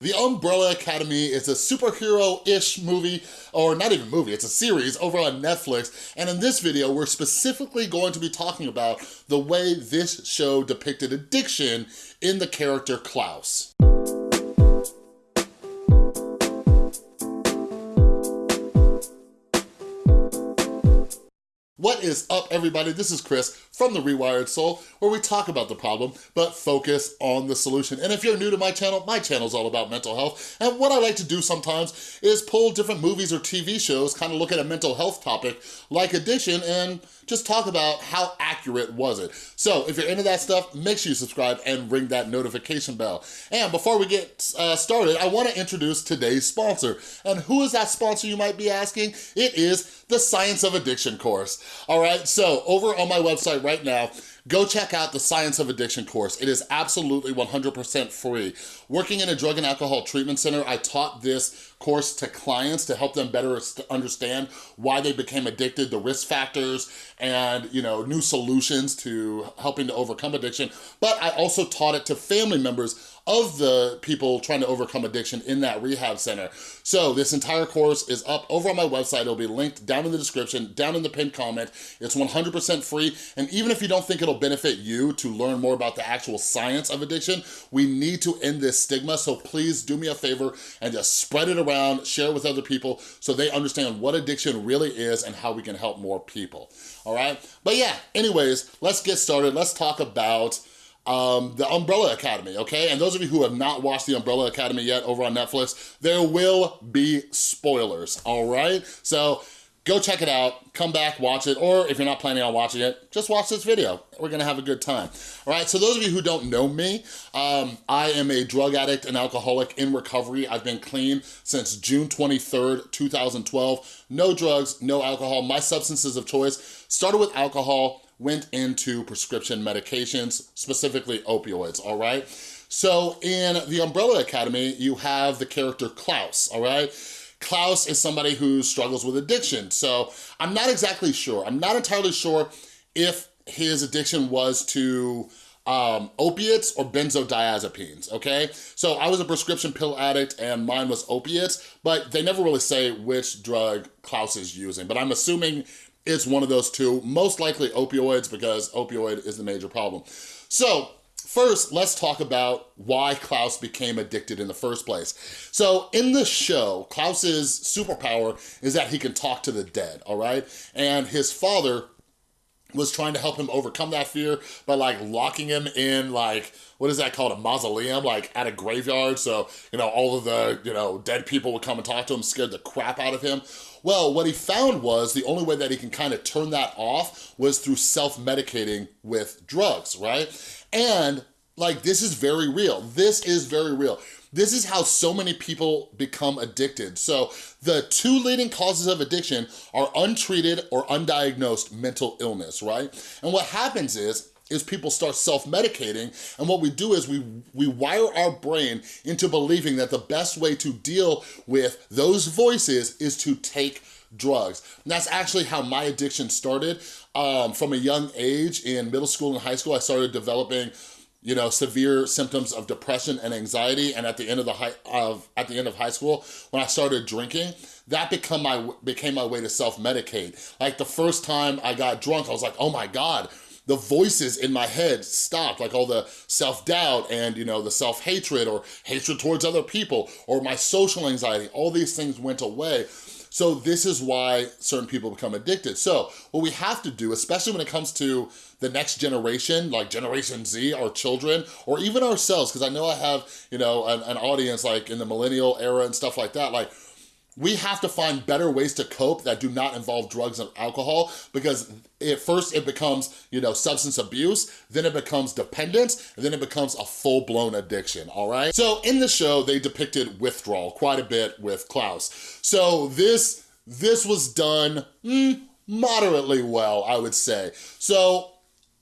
The Umbrella Academy is a superhero-ish movie, or not even movie, it's a series over on Netflix, and in this video, we're specifically going to be talking about the way this show depicted addiction in the character Klaus. What is up, everybody? This is Chris from The Rewired Soul, where we talk about the problem, but focus on the solution. And if you're new to my channel, my channel is all about mental health. And what I like to do sometimes is pull different movies or TV shows, kind of look at a mental health topic like addiction, and just talk about how accurate was it. So if you're into that stuff, make sure you subscribe and ring that notification bell. And before we get uh, started, I wanna introduce today's sponsor. And who is that sponsor, you might be asking? It is the Science of Addiction course. All right, so over on my website right now, go check out the Science of Addiction course. It is absolutely 100% free. Working in a drug and alcohol treatment center, I taught this course to clients to help them better understand why they became addicted, the risk factors, and you know new solutions to helping to overcome addiction. But I also taught it to family members of the people trying to overcome addiction in that rehab center. So this entire course is up over on my website. It'll be linked down in the description, down in the pinned comment. It's 100% free. And even if you don't think it'll benefit you to learn more about the actual science of addiction, we need to end this stigma. So please do me a favor and just spread it around, share it with other people so they understand what addiction really is and how we can help more people, all right? But yeah, anyways, let's get started. Let's talk about um, the Umbrella Academy, okay? And those of you who have not watched the Umbrella Academy yet over on Netflix, there will be spoilers, all right? So go check it out, come back, watch it, or if you're not planning on watching it, just watch this video. We're gonna have a good time. All right, so those of you who don't know me, um, I am a drug addict and alcoholic in recovery. I've been clean since June 23rd, 2012. No drugs, no alcohol. My substances of choice started with alcohol, went into prescription medications, specifically opioids, all right? So in the Umbrella Academy, you have the character Klaus, all right? Klaus is somebody who struggles with addiction. So I'm not exactly sure. I'm not entirely sure if his addiction was to um, opiates or benzodiazepines, okay? So I was a prescription pill addict and mine was opiates, but they never really say which drug Klaus is using, but I'm assuming it's one of those two, most likely opioids because opioid is the major problem. So First, let's talk about why Klaus became addicted in the first place. So in the show, Klaus's superpower is that he can talk to the dead, all right? And his father was trying to help him overcome that fear by like locking him in like, what is that called, a mausoleum, like at a graveyard. So, you know, all of the, you know, dead people would come and talk to him, scared the crap out of him. Well, what he found was the only way that he can kind of turn that off was through self-medicating with drugs, right? And like, this is very real. This is very real. This is how so many people become addicted. So the two leading causes of addiction are untreated or undiagnosed mental illness, right? And what happens is, is people start self-medicating and what we do is we, we wire our brain into believing that the best way to deal with those voices is to take drugs. And that's actually how my addiction started. Um, from a young age in middle school and high school, I started developing you know, severe symptoms of depression and anxiety. And at the end of the high, of at the end of high school, when I started drinking, that become my became my way to self-medicate. Like the first time I got drunk, I was like, oh my God, the voices in my head stopped, like all the self-doubt and, you know, the self-hatred or hatred towards other people or my social anxiety, all these things went away. So this is why certain people become addicted. So what we have to do, especially when it comes to the next generation, like Generation Z, our children, or even ourselves, because I know I have, you know, an, an audience like in the millennial era and stuff like that, like we have to find better ways to cope that do not involve drugs and alcohol because at first it becomes, you know, substance abuse, then it becomes dependence, and then it becomes a full-blown addiction, all right? So in the show, they depicted withdrawal quite a bit with Klaus. So this, this was done mm, moderately well, I would say. So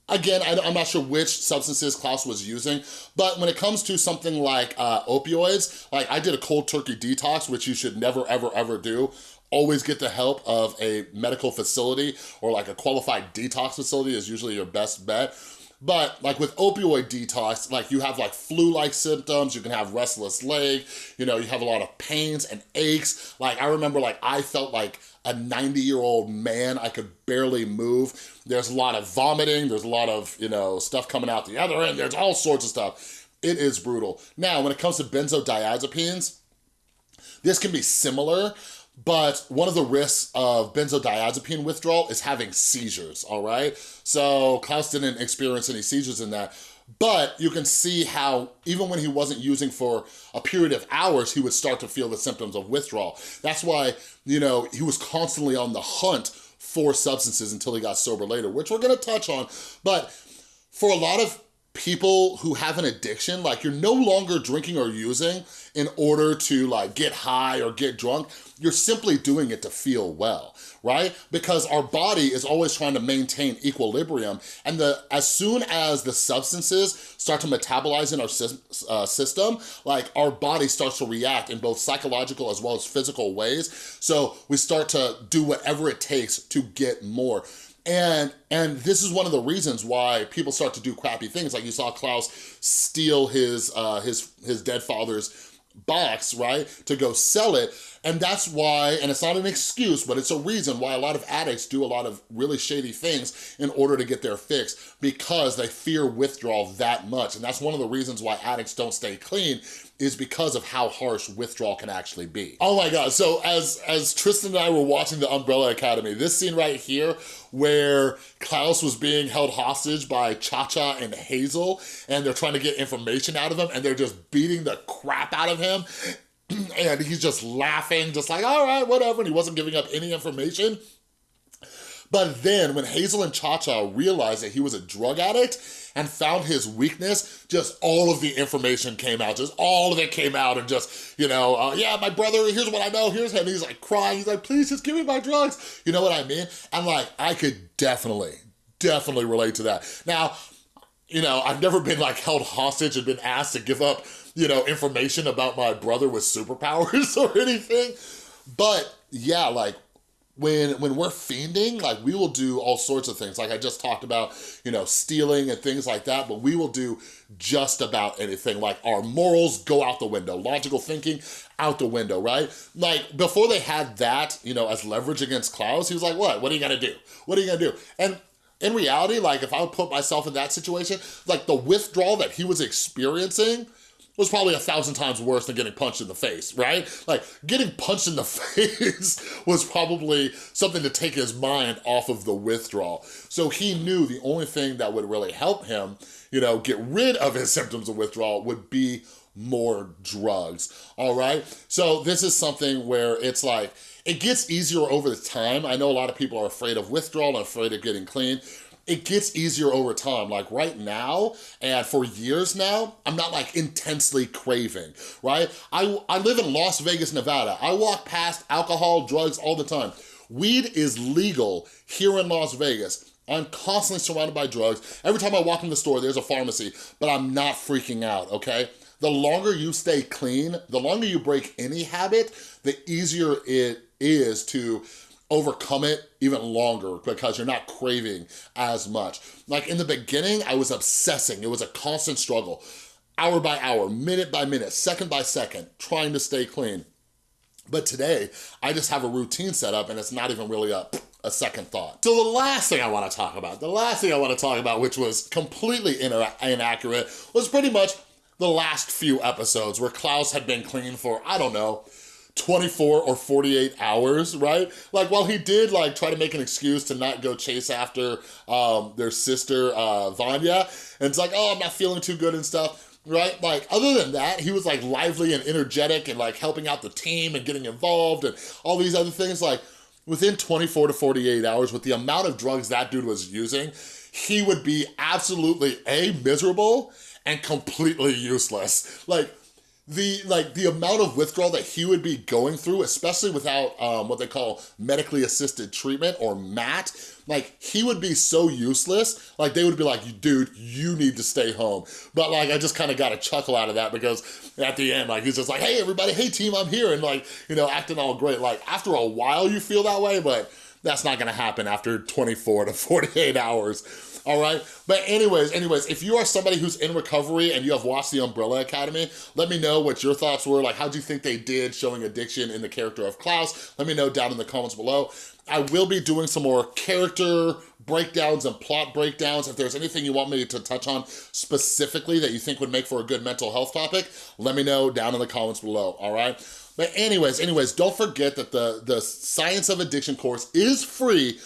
Again, I'm not sure which substances Klaus was using, but when it comes to something like uh, opioids, like I did a cold turkey detox, which you should never, ever, ever do. Always get the help of a medical facility or like a qualified detox facility is usually your best bet. But like with opioid detox, like you have like flu-like symptoms, you can have restless leg, you know, you have a lot of pains and aches. Like I remember like I felt like a 90 year old man, I could barely move. There's a lot of vomiting, there's a lot of, you know, stuff coming out the other end, there's all sorts of stuff. It is brutal. Now, when it comes to benzodiazepines, this can be similar, but one of the risks of benzodiazepine withdrawal is having seizures, all right? So Klaus didn't experience any seizures in that, but you can see how even when he wasn't using for a period of hours, he would start to feel the symptoms of withdrawal. That's why, you know, he was constantly on the hunt for substances until he got sober later, which we're gonna touch on. But for a lot of people who have an addiction, like you're no longer drinking or using in order to like get high or get drunk, you're simply doing it to feel well, right? Because our body is always trying to maintain equilibrium and the as soon as the substances start to metabolize in our uh, system, like our body starts to react in both psychological as well as physical ways. So we start to do whatever it takes to get more. And, and this is one of the reasons why people start to do crappy things. Like you saw Klaus steal his, uh, his, his dead father's box, right, to go sell it. And that's why, and it's not an excuse, but it's a reason why a lot of addicts do a lot of really shady things in order to get their fix because they fear withdrawal that much. And that's one of the reasons why addicts don't stay clean is because of how harsh withdrawal can actually be. Oh my God, so as, as Tristan and I were watching The Umbrella Academy, this scene right here where Klaus was being held hostage by Cha-Cha and Hazel and they're trying to get information out of him and they're just beating the crap out of him and he's just laughing, just like, all right, whatever, and he wasn't giving up any information. But then when Hazel and Cha-Cha realized that he was a drug addict and found his weakness, just all of the information came out, just all of it came out and just, you know, uh, yeah, my brother, here's what I know, here's him. He's like crying, he's like, please just give me my drugs. You know what I mean? And like, I could definitely, definitely relate to that. Now, you know, I've never been like held hostage and been asked to give up you know, information about my brother with superpowers or anything. But yeah, like when when we're fiending, like we will do all sorts of things. Like I just talked about, you know, stealing and things like that, but we will do just about anything. Like our morals go out the window, logical thinking out the window, right? Like before they had that, you know, as leverage against Klaus, he was like, what? What are you gonna do? What are you gonna do? And in reality, like if I would put myself in that situation, like the withdrawal that he was experiencing was probably a thousand times worse than getting punched in the face, right? Like, getting punched in the face was probably something to take his mind off of the withdrawal. So he knew the only thing that would really help him, you know, get rid of his symptoms of withdrawal would be more drugs, all right? So this is something where it's like, it gets easier over the time. I know a lot of people are afraid of withdrawal and afraid of getting clean it gets easier over time. Like right now, and for years now, I'm not like intensely craving, right? I, I live in Las Vegas, Nevada. I walk past alcohol, drugs all the time. Weed is legal here in Las Vegas. I'm constantly surrounded by drugs. Every time I walk in the store, there's a pharmacy, but I'm not freaking out, okay? The longer you stay clean, the longer you break any habit, the easier it is to overcome it even longer because you're not craving as much. Like in the beginning, I was obsessing. It was a constant struggle, hour by hour, minute by minute, second by second, trying to stay clean. But today, I just have a routine set up and it's not even really a, a second thought. So the last thing I wanna talk about, the last thing I wanna talk about, which was completely inaccurate, was pretty much the last few episodes where Klaus had been clean for, I don't know, 24 or 48 hours, right? Like, while he did, like, try to make an excuse to not go chase after um, their sister, uh, Vanya, and it's like, oh, I'm not feeling too good and stuff, right? Like, other than that, he was, like, lively and energetic and, like, helping out the team and getting involved and all these other things, like, within 24 to 48 hours, with the amount of drugs that dude was using, he would be absolutely, A, miserable, and completely useless. Like, the like the amount of withdrawal that he would be going through, especially without um, what they call medically assisted treatment or MAT, like he would be so useless. Like they would be like, dude, you need to stay home. But like, I just kind of got a chuckle out of that because at the end, like he's just like, hey everybody, hey team, I'm here. And like, you know, acting all great. Like after a while you feel that way, but that's not gonna happen after 24 to 48 hours. All right? But anyways, anyways, if you are somebody who's in recovery and you have watched The Umbrella Academy, let me know what your thoughts were. Like, how do you think they did showing addiction in the character of Klaus? Let me know down in the comments below. I will be doing some more character breakdowns and plot breakdowns. If there's anything you want me to touch on specifically that you think would make for a good mental health topic, let me know down in the comments below, all right? But anyways, anyways, don't forget that the, the Science of Addiction course is free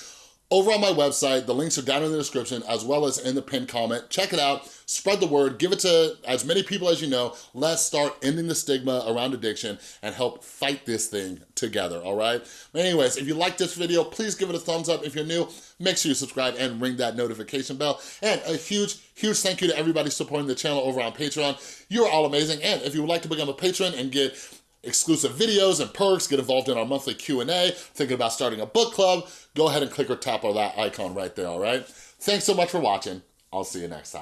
over on my website. The links are down in the description as well as in the pinned comment. Check it out, spread the word, give it to as many people as you know. Let's start ending the stigma around addiction and help fight this thing together, all right? But anyways, if you like this video, please give it a thumbs up. If you're new, make sure you subscribe and ring that notification bell. And a huge, huge thank you to everybody supporting the channel over on Patreon. You're all amazing. And if you would like to become a patron and get exclusive videos and perks, get involved in our monthly Q&A, thinking about starting a book club, go ahead and click or tap on that icon right there, all right? Thanks so much for watching. I'll see you next time.